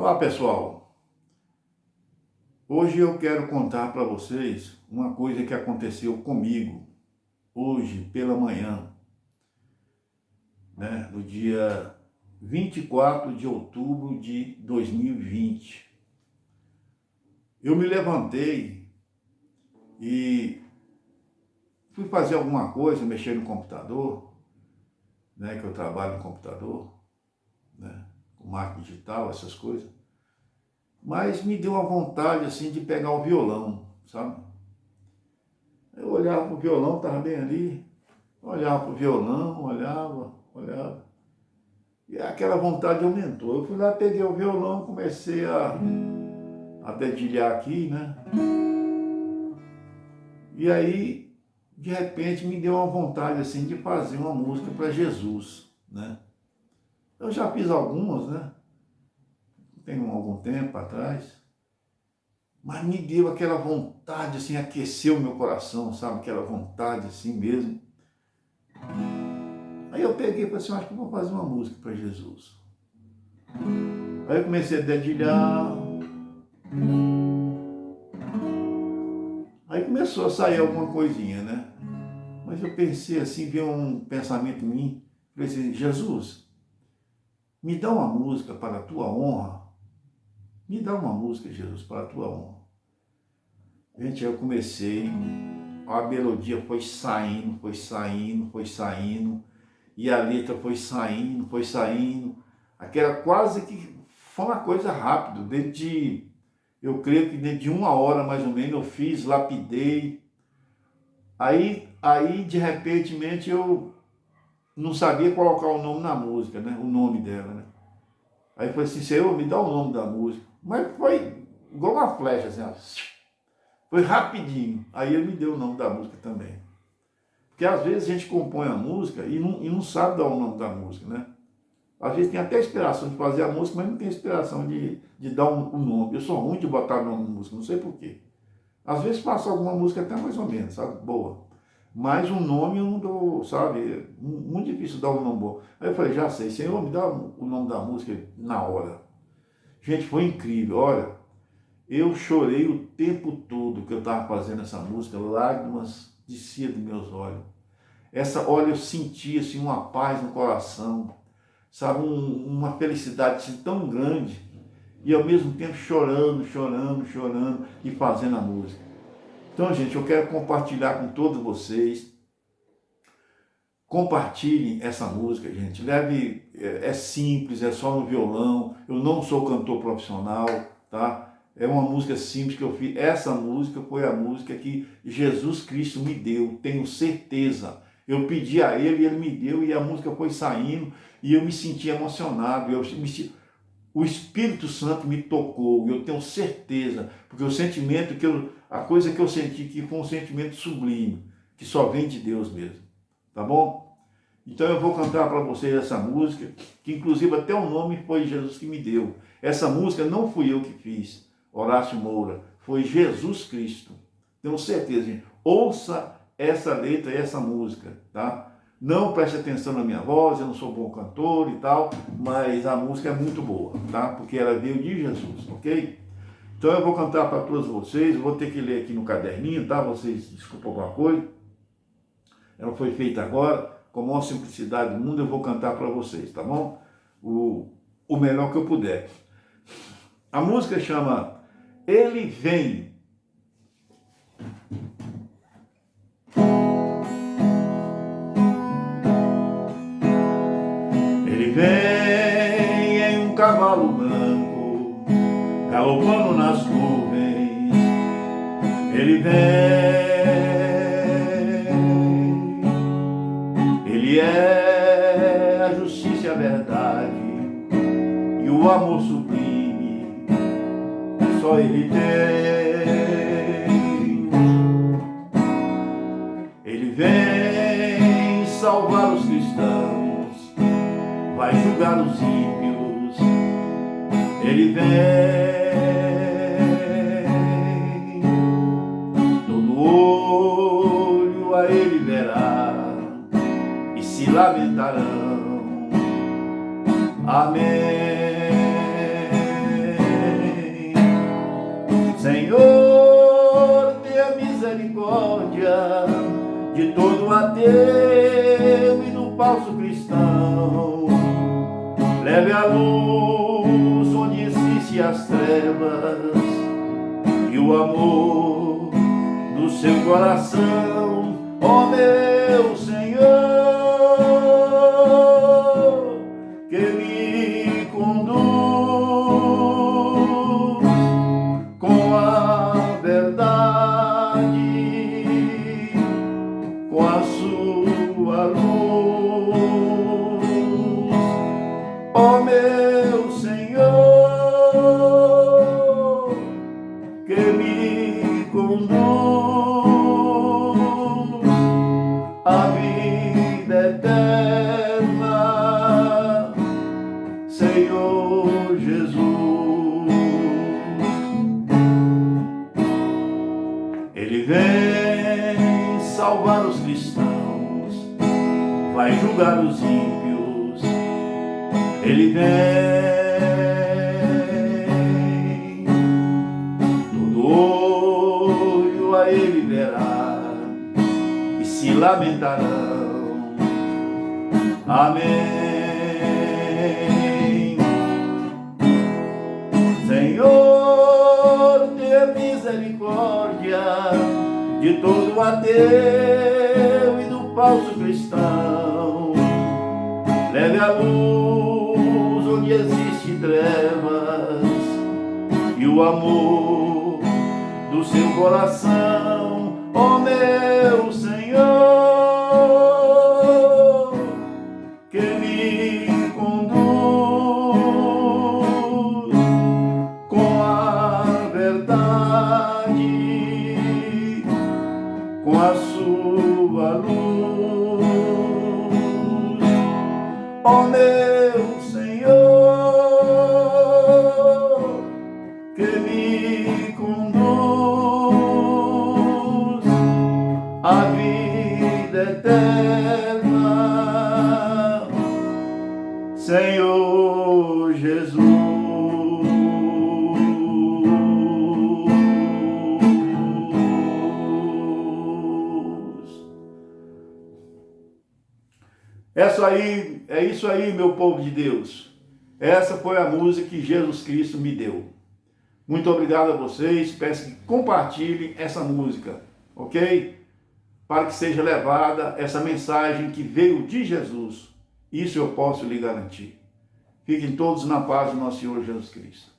Olá pessoal, hoje eu quero contar para vocês uma coisa que aconteceu comigo hoje pela manhã, né, no dia 24 de outubro de 2020. Eu me levantei e fui fazer alguma coisa, mexer no computador, né, que eu trabalho no computador, com marketing digital, essas coisas. Mas me deu uma vontade, assim, de pegar o violão, sabe? Eu olhava pro violão, estava bem ali, olhava pro violão, olhava, olhava. E aquela vontade aumentou. Eu fui lá, peguei o violão, comecei a, a dedilhar aqui, né? E aí, de repente, me deu uma vontade, assim, de fazer uma música para Jesus, né? Eu já fiz algumas, né? Tem algum tempo atrás. Mas me deu aquela vontade, assim, aqueceu o meu coração, sabe? Aquela vontade, assim mesmo. Aí eu peguei e falei assim, acho que vou fazer uma música para Jesus. Aí eu comecei a dedilhar. Aí começou a sair alguma coisinha, né? Mas eu pensei assim, veio um pensamento em mim. Falei assim, Jesus, me dá uma música para a tua honra. Me dá uma música, Jesus, para a tua honra. Gente, eu comecei, a melodia foi saindo, foi saindo, foi saindo, e a letra foi saindo, foi saindo. Aquela quase que foi uma coisa rápida, dentro de, eu creio que dentro de uma hora mais ou menos eu fiz, lapidei. Aí, aí de repente eu não sabia colocar o nome na música, né? O nome dela, né? Aí foi assim, Senhor, me dá o nome da música. Mas foi igual uma flecha, assim, ó. Foi rapidinho. Aí ele me deu o nome da música também. Porque às vezes a gente compõe a música e não, e não sabe dar o nome da música, né? Às vezes tem até inspiração de fazer a música, mas não tem inspiração de, de dar um, um nome. Eu sou ruim de botar nome na música, não sei porquê. Às vezes faço alguma música até mais ou menos, sabe? Boa. Mas um nome eu não dou, sabe? Muito difícil dar um nome bom. Aí eu falei, já sei, Senhor, me dá o nome da música na hora. Gente, foi incrível, olha. Eu chorei o tempo todo que eu estava fazendo essa música, lágrimas desciam dos meus olhos. Essa, olha, eu senti assim, uma paz no coração, sabe, um, uma felicidade assim, tão grande, e ao mesmo tempo chorando, chorando, chorando e fazendo a música. Então, gente, eu quero compartilhar com todos vocês. Compartilhem essa música, gente. Leve, é, é simples, é só no violão. Eu não sou cantor profissional, tá? É uma música simples que eu fiz. Essa música foi a música que Jesus Cristo me deu, tenho certeza. Eu pedi a Ele e Ele me deu e a música foi saindo e eu me senti emocionado. Eu me, o Espírito Santo me tocou, eu tenho certeza, porque o sentimento que eu, a coisa que eu senti que foi um sentimento sublime, que só vem de Deus mesmo, tá bom? Então eu vou cantar para vocês essa música, que inclusive até o nome foi Jesus que me deu. Essa música não fui eu que fiz, Horácio Moura, foi Jesus Cristo. Tenho certeza, gente. Ouça essa letra e essa música, tá? Não preste atenção na minha voz, eu não sou bom cantor e tal, mas a música é muito boa, tá? Porque ela veio de Jesus, ok? Então eu vou cantar para todos vocês, vou ter que ler aqui no caderninho, tá? Vocês desculpem alguma coisa. Ela foi feita agora, com a maior simplicidade do mundo, eu vou cantar para vocês, tá bom? O, o melhor que eu puder. A música chama Ele vem galopando nas nuvens. Ele vem, ele é a justiça e a verdade e o amor sublime. Só ele tem. Ele vem salvar os cristãos vai julgar os ímpios, ele vem, misericórdia de todo ateu e do falso cristão. Leve a luz onde existem as trevas e o amor do seu coração, ó oh meu Senhor. Julgar os ímpios, ele vem. Todo olho a ele verá e se lamentarão. Amém. De todo ateu e do falso cristão. Leve a luz onde existe trevas e o amor do seu coração, ó oh meu Senhor, me conduz à vida eterna, Senhor Jesus. Essa aí é isso aí, meu povo de Deus. Essa foi a música que Jesus Cristo me deu. Muito obrigado a vocês. Peço que compartilhem essa música, ok? Para que seja levada essa mensagem que veio de Jesus. Isso eu posso lhe garantir. Fiquem todos na paz do nosso Senhor Jesus Cristo.